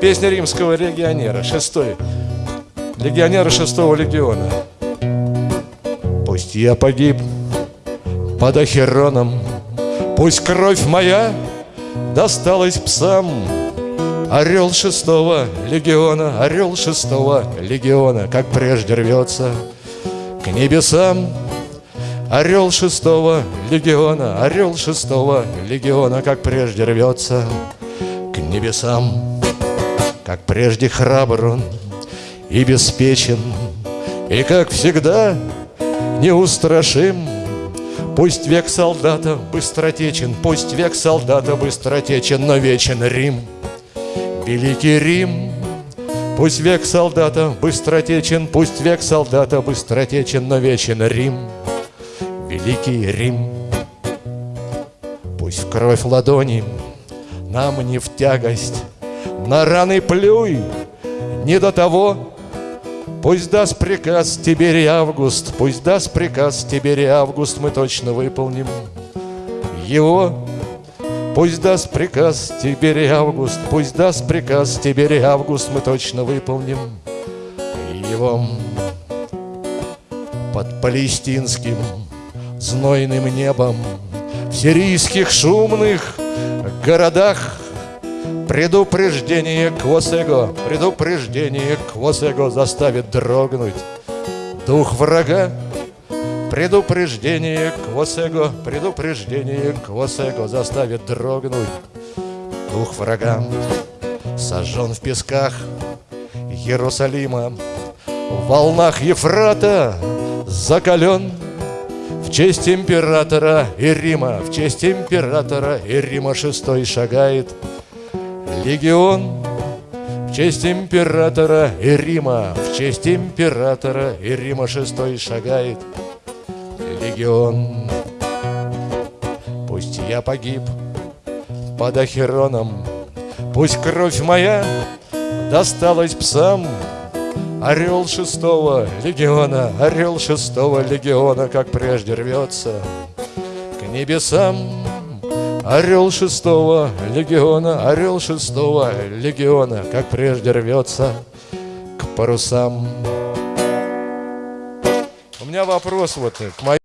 Песня римского легионера, шестой. Легионера шестого легиона. Пусть я погиб под Ахероном, Пусть кровь моя досталась псам, Орел шестого легиона, орел шестого легиона, Как прежде рвется к небесам. Орел шестого легиона, орел шестого легиона, Как прежде рвется к небесам. Как прежде храбр он и беспечен, И, как всегда, неустрашим. Пусть век солдата быстротечен, Пусть век солдата быстротечен, Но вечен Рим, великий Рим. Пусть век солдата быстротечен, Пусть век солдата быстротечен, Но вечен Рим, великий Рим. Пусть в кровь ладони нам не в тягость, На раны плюй, не до того Пусть даст приказ Тиберий Август, Пусть даст приказ Тиберий Август, Мы точно выполним его. Пусть даст приказ Тиберий Август, Пусть даст приказ Тиберий Август, Мы точно выполним его. Под палестинским знойным небом В сирийских шумных городах Предупреждение Квосего, предупреждение Квосего заставит дрогнуть дух врага. Предупреждение Квосего, предупреждение Квосего заставит дрогнуть дух врага. Сожжен в песках Иерусалима, в волнах Ефрата закален в честь императора и Рима, в честь императора и Рима шестой шагает – легион. В честь императора и Рима В честь императора и Рима шестой шагает легион. Пусть я погиб под Ахероном Пусть кровь моя досталась псам. Орел шестого легиона, орел шестого легиона, как прежде рвется к небесам. Орел шестого легиона, орел шестого легиона, Как прежде рвется к парусам. У меня вопрос вот к моей